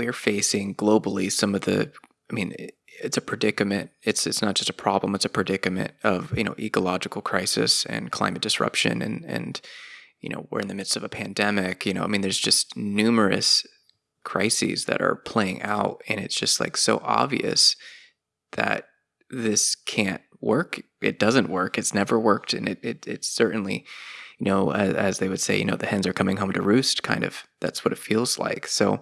we're facing globally some of the, I mean, it's a predicament. It's it's not just a problem. It's a predicament of you know ecological crisis and climate disruption, and and you know we're in the midst of a pandemic. You know, I mean, there's just numerous crises that are playing out, and it's just like so obvious that this can't work. It doesn't work. It's never worked, and it, it it's certainly, you know, as, as they would say, you know, the hens are coming home to roost. Kind of that's what it feels like. So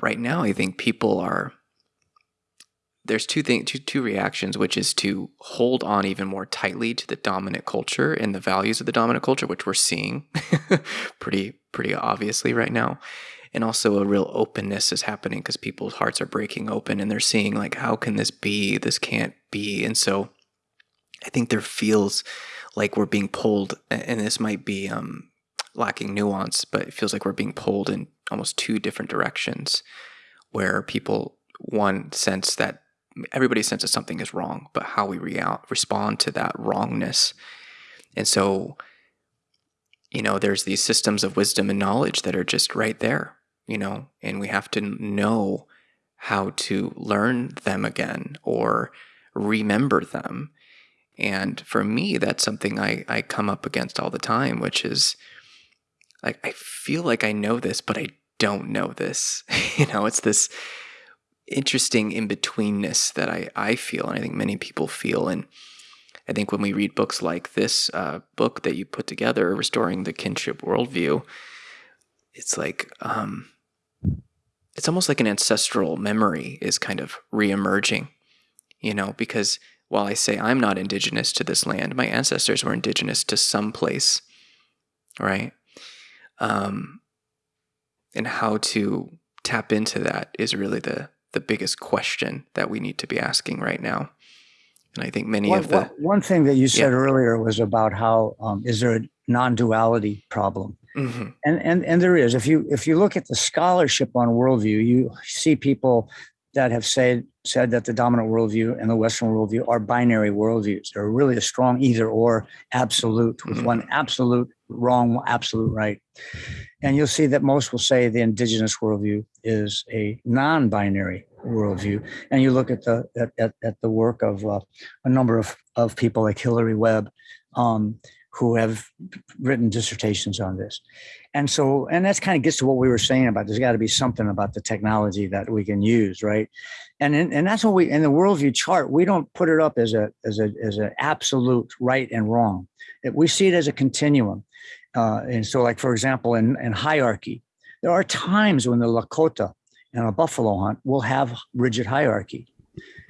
right now, I think people are there's two things two, two reactions which is to hold on even more tightly to the dominant culture and the values of the dominant culture which we're seeing pretty pretty obviously right now. And also a real openness is happening because people's hearts are breaking open and they're seeing like how can this be? This can't be. And so i think there feels like we're being pulled and this might be um, lacking nuance but it feels like we're being pulled in almost two different directions where people one sense that everybody senses something is wrong but how we re- respond to that wrongness. And so you know there's these systems of wisdom and knowledge that are just right there you know and we have to know how to learn them again or remember them. And for me that's something i i come up against all the time which is like i feel like i know this but i don't know this you know it's this interesting in betweenness that I, I feel, and I think many people feel. And I think when we read books like this uh, book that you put together, Restoring the Kinship Worldview, it's like, um, it's almost like an ancestral memory is kind of reemerging, you know, because while I say I'm not indigenous to this land, my ancestors were indigenous to some place, right? Um, and how to tap into that is really the the biggest question that we need to be asking right now. And I think many one, of the one thing that you said yeah. earlier was about how um, is there a non-duality problem, mm-hmm. and and and there is. If you if you look at the scholarship on worldview, you see people that have said said that the dominant worldview and the Western worldview are binary worldviews. They're really a strong either or absolute, with mm-hmm. one absolute wrong, absolute right. And you'll see that most will say the indigenous worldview is a non-binary worldview. And you look at the at, at, at the work of uh, a number of, of people like Hillary Webb, um, who have written dissertations on this. And so, and that's kind of gets to what we were saying about there's got to be something about the technology that we can use, right? And in, and that's what we in the worldview chart we don't put it up as a as a as an absolute right and wrong. We see it as a continuum. Uh, and so, like for example, in, in hierarchy, there are times when the Lakota and a buffalo hunt will have rigid hierarchy,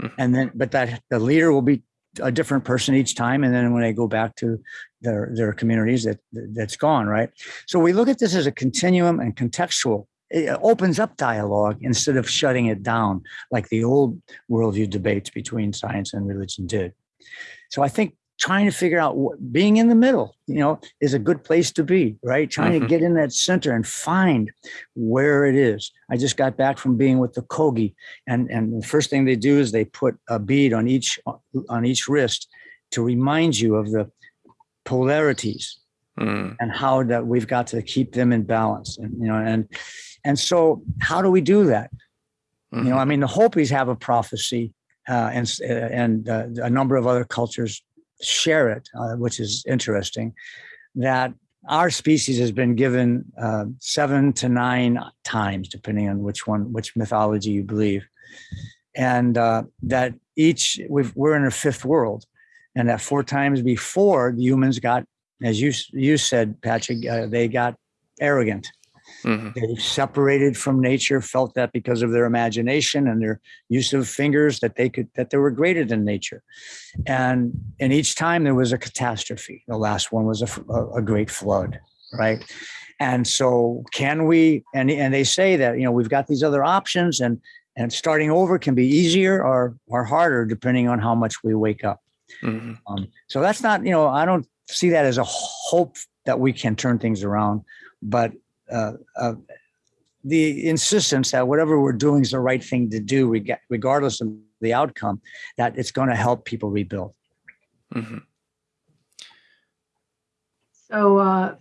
mm-hmm. and then but that the leader will be a different person each time and then when they go back to their their communities that that's gone right? So we look at this as a continuum and contextual. It opens up dialogue instead of shutting it down like the old worldview debates between science and religion did. So i think trying to figure out what being in the middle you know is a good place to be right? Trying mm-hmm. to get in that center and find where it is. I just got back from being with the kogi and and the first thing they do is they put a bead on each on each wrist to remind you of the polarities mm. and how that we've got to keep them in balance and you know and and so how do we do that mm-hmm. you know i mean the hopis have a prophecy uh, and and uh, a number of other cultures share it, uh, which is interesting, that our species has been given uh, seven to nine times, depending on which one, which mythology you believe, and uh, that each we are in a fifth world, and that four times before the humans got, as you you said, Patrick, uh, they got arrogant Mm-hmm. They separated from nature, felt that because of their imagination and their use of fingers that they could that they were greater than nature. And and each time there was a catastrophe. The last one was a, a, a great flood, right? And so can we and and they say that you know we've got these other options and and starting over can be easier or or harder depending on how much we wake up. Mm-hmm. Um, so that's not you know I don't see that as a hope that we can turn things around, but uh, uh, the insistence that whatever we're doing is the right thing to do, regardless of the outcome, that it's going to help people rebuild. Mm-hmm. So, uh,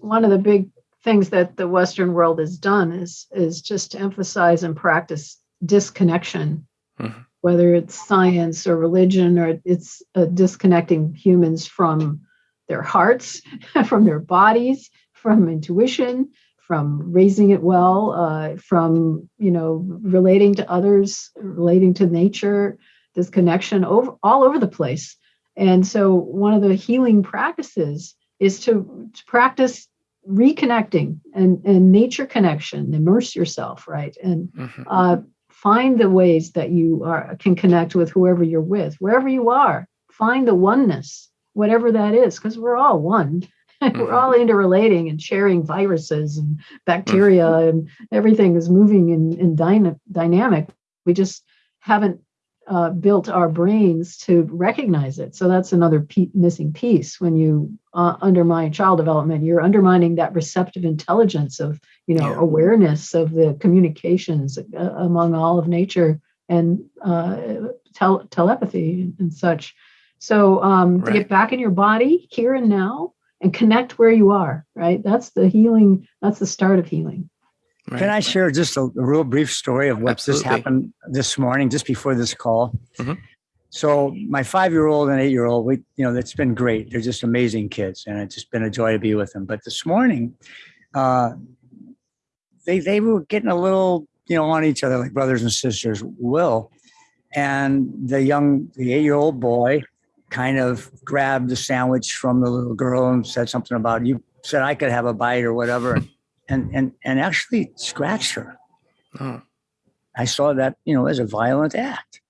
one of the big things that the Western world has done is is just to emphasize and practice disconnection, mm-hmm. Whether it's science or religion or it's uh, disconnecting humans from their hearts, from their bodies, from intuition, from raising it well, uh, from you know relating to others, relating to nature, this connection over all over the place. And so one of the healing practices is to, to practice reconnecting and, and nature connection, immerse yourself, right? And mm-hmm. uh, find the ways that you are can connect with whoever you're with, wherever you are. Find the oneness, whatever that is, because we're all one. Mm-hmm. we're all interrelating and sharing viruses and bacteria mm-hmm. and everything is moving in, in dyna- dynamic. We just haven't uh, built our brains to recognize it. So that's another p- missing piece. When you uh, undermine child development, you're undermining that receptive intelligence of, you know, yeah. awareness of the communications uh, among all of nature and uh, tel- telepathy and such. So um, right. to get back in your body here and now and connect where you are, right? That's the healing. That's the start of healing. Right. Can I share just a, a, real brief story of what Absolutely. just happened this morning, just before this call? Mm-hmm. So my five-year-old and eight-year-old, we, you know, it's been great. They're just amazing kids, and it's just been a joy to be with them. But this morning, uh, they they were getting a little, you know, on each other like brothers and sisters will. And the young, the eight-year-old boy, kind of grabbed the sandwich from the little girl and said something about you said I could have a bite or whatever. and and and actually scratched her. Oh. I saw that you know as a violent act,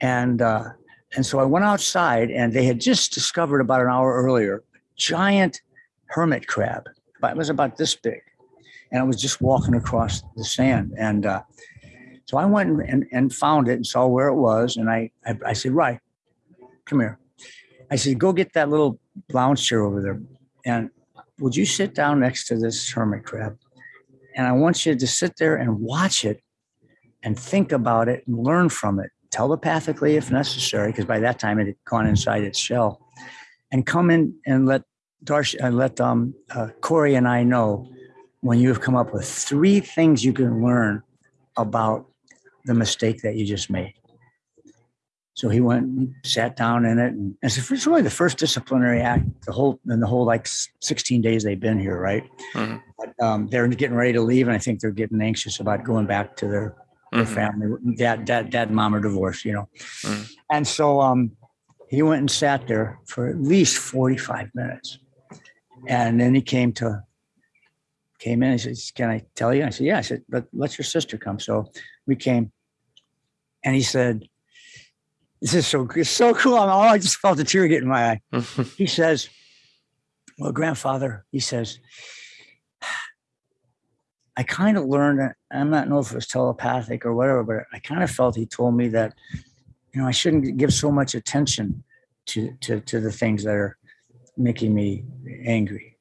and uh, and so I went outside, and they had just discovered about an hour earlier giant hermit crab. It was about this big, and I was just walking across the sand, and uh, so I went and, and found it and saw where it was, and I, I I said, right, come here. I said, go get that little lounge chair over there, and would you sit down next to this hermit crab? And I want you to sit there and watch it and think about it and learn from it telepathically if necessary, because by that time it had gone inside its shell. And come in and let Darsh and let um, uh, Corey and I know when you have come up with three things you can learn about the mistake that you just made. So he went and sat down in it, and it's really the first disciplinary act the whole in the whole like 16 days they've been here, right? Mm-hmm. But, um, they're getting ready to leave, and I think they're getting anxious about going back to their, their mm-hmm. family. Dad, dad, dad, and mom are divorced, you know. Mm-hmm. And so um, he went and sat there for at least 45 minutes, and then he came to came in. He says, "Can I tell you?" I said, "Yeah." I said, "But let your sister come." So we came, and he said this is so it's so cool. I'm, oh, I just felt a tear get in my eye. he says, "Well, grandfather," he says, "I kind of learned. I'm not know if it was telepathic or whatever, but I kind of felt he told me that, you know, I shouldn't give so much attention to to to the things that are making me angry."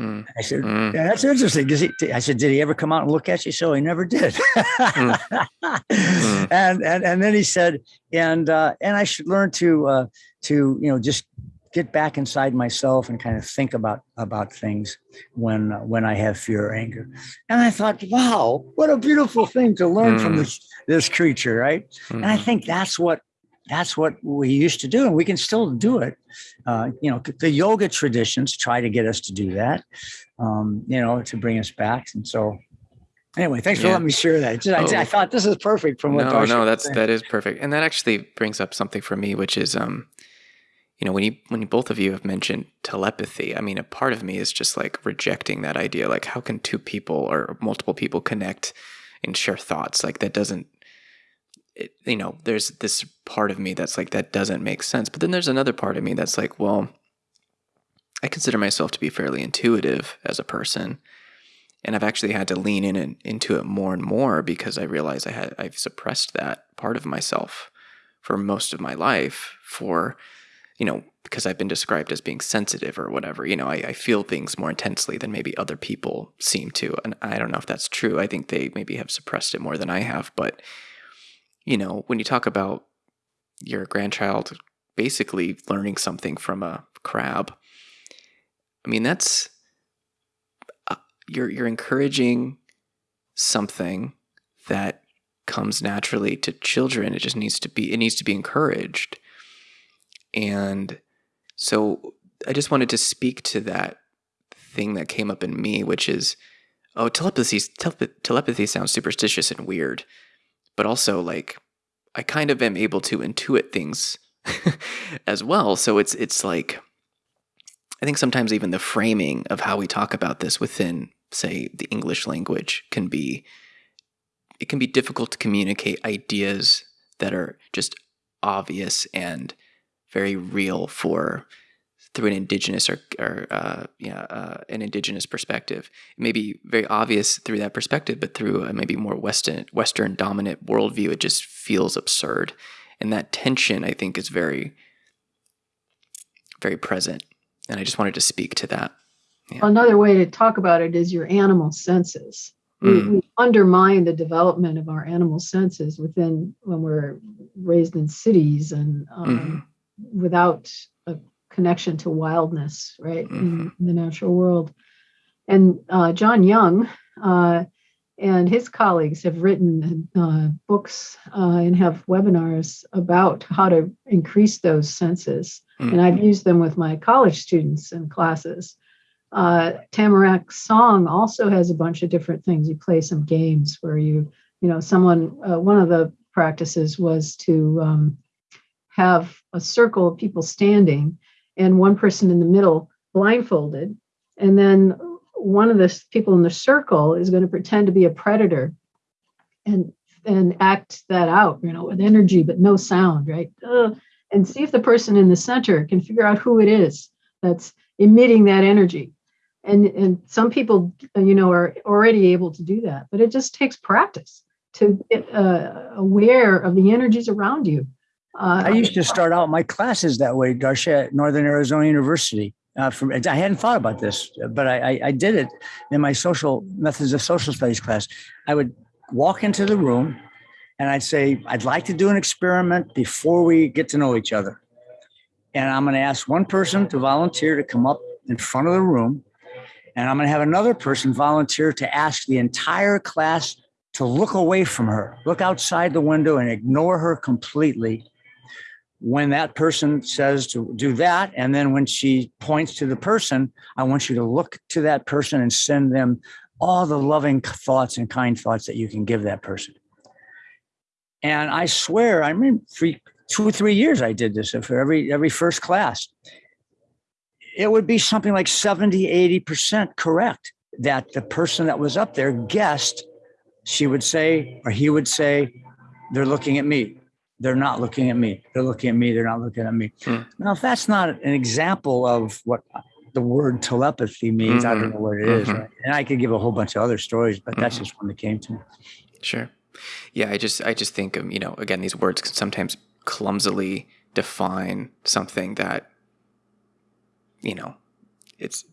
Mm. I said, mm. yeah, that's interesting. Does he, I said, did he ever come out and look at you? So he never did. mm. And, and, and then he said, and, uh, and I should learn to, uh, to, you know, just get back inside myself and kind of think about, about things when, uh, when I have fear or anger. And I thought, wow, what a beautiful thing to learn from mm. this, this creature. Right. And I mm-hmm. think that's what that's what we used to do, and we can still do it. Uh, you know, the yoga traditions try to get us to do that. Um, you know, to bring us back. And so, anyway, thanks yeah. for letting me share that. Just, oh. I, I, thought this is perfect from what. I thought, no, no, that's that is perfect, and that actually brings up something for me, which is, um, you know, when you when both of you have mentioned telepathy, I mean, a part of me is just like rejecting that idea. Like, how can two people or multiple people connect and share thoughts? Like, that doesn't it, you know, there's this part of me that's like, that doesn't make sense. But then there's another part of me that's like, well, I consider myself to be fairly intuitive as a person. And I've actually had to lean in and into it more and more because I realize I had I've suppressed that part of myself for most of my life for, you know, because I've been described as being sensitive or whatever. You know, I, I feel things more intensely than maybe other people seem to. And I don't know if that's true. I think they maybe have suppressed it more than I have, but you know, when you talk about your grandchild basically learning something from a crab, I mean, that's, uh, you're you're encouraging something that comes naturally to children. It just needs to be it needs to be encouraged. And so I just wanted to speak to that thing that came up in me, which is, oh, telepathy. Telepathy sounds superstitious and weird, but also like I kind of am able to intuit things as well. So it's it's like I think sometimes even the framing of how we talk about this within, say, the English language can be it can be difficult to communicate ideas that are just obvious and very real for through an indigenous or, or uh, yeah, uh, an indigenous perspective. It may be very obvious through that perspective, but through a maybe more Western Western dominant worldview, it just feels absurd. And that tension, I think, is very, very present. And I just wanted to speak to that. Yeah. Another way to talk about it is your animal senses. Mm. We, we, undermine the development of our animal senses within when we're raised in cities and um, mm. without connection to wildness, right, mm-hmm. in, in, the natural world. And uh, John Young uh, and his colleagues have written uh, books uh, and have webinars about how to increase those senses. Mm-hmm. And I've used them with my college students in classes. Uh, Tamarack Song also has a bunch of different things. You play some games where you, you know, someone, uh, one of the practices was to um, have a circle of people standing and one person in the middle blindfolded. And then one of the people in the circle is going to pretend to be a predator and and act that out, you know, with energy but no sound, right? And see if the person in the center can figure out who it is that's emitting that energy. And and some people, you know, are already able to do that, but it just takes practice to get uh, aware of the energies around you uh, I used to start out my classes that way, Darcia, at Northern Arizona University. Uh, from I hadn't thought about this, but I, I, I did it in my social methods of social studies class. I would walk into the room and I'd say, I'd like to do an experiment before we get to know each other. And I'm going to ask one person to volunteer to come up in front of the room. And I'm going to have another person volunteer to ask the entire class to look away from her, look outside the window and ignore her completely when that person says to do that, and then when she points to the person, I want you to look to that person and send them all the loving thoughts and kind thoughts that you can give that person. And I swear, I mean, three, two or three years I did this for every every first class. It would be something like 70, 80% correct that the person that was up there guessed, she would say, or he would say, they're looking at me they're not looking at me. They're looking at me. They're not looking at me. Mm. Now, if that's not an example of what the word telepathy means, mm-hmm. I don't mm-hmm. know what it is. mm-hmm. Right? And I could give a whole bunch of other stories, but mm-hmm. that's just one that came to me. Sure. Yeah, I just I just think um, you know again these words can sometimes clumsily define something that you know it's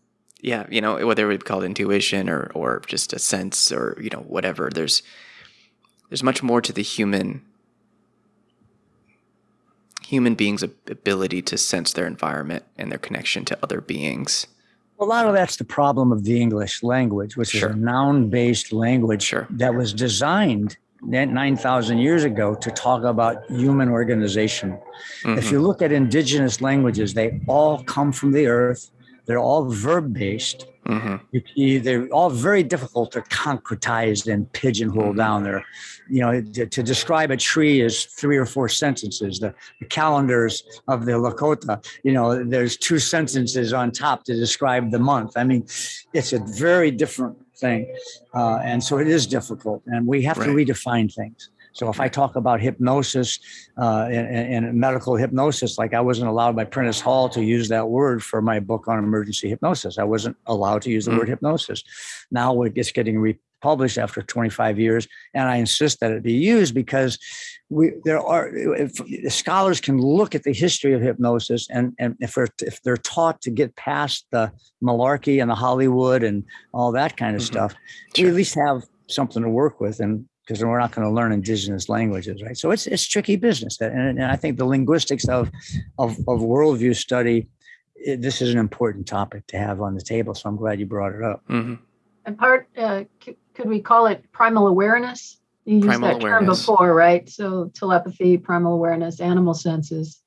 yeah you know whether it would be called intuition or or just a sense or you know whatever there's there's much more to the human human beings' ability to sense their environment and their connection to other beings. A lot of that's the problem of the English language, which sure. is a noun based language sure. that was designed 9,000 years ago to talk about human organization. Mm-hmm. If you look at indigenous languages, they all come from the earth, they're all verb based. Mm-hmm. they're all very difficult to concretize and pigeonhole mm-hmm. down there. You know, to, to, describe a tree is three or four sentences. The, the, calendars of the Lakota, you know, there's two sentences on top to describe the month. I mean, it's a very different thing. Uh, and so it is difficult, and we have right. to redefine things. So if I talk about hypnosis uh, and, and, medical hypnosis, like I wasn't allowed by Prentice Hall to use that word for my book on emergency hypnosis. I wasn't allowed to use the mm. word hypnosis. Now it's getting republished after 25 years, and I insist that it be used because we there are scholars can look at the history of hypnosis, and and if they're if they're taught to get past the malarkey and the Hollywood and all that kind of mm-hmm. stuff, sure. we at least have something to work with and because we're not going to learn indigenous languages, right? So it's it's tricky business, and, and I think the linguistics of of, of worldview study, it, this is an important topic to have on the table. So I'm glad you brought it up. Mm-hmm. and part uh, c- could we call it primal awareness? You used Primal that term before, right? So telepathy, primal awareness, animal senses.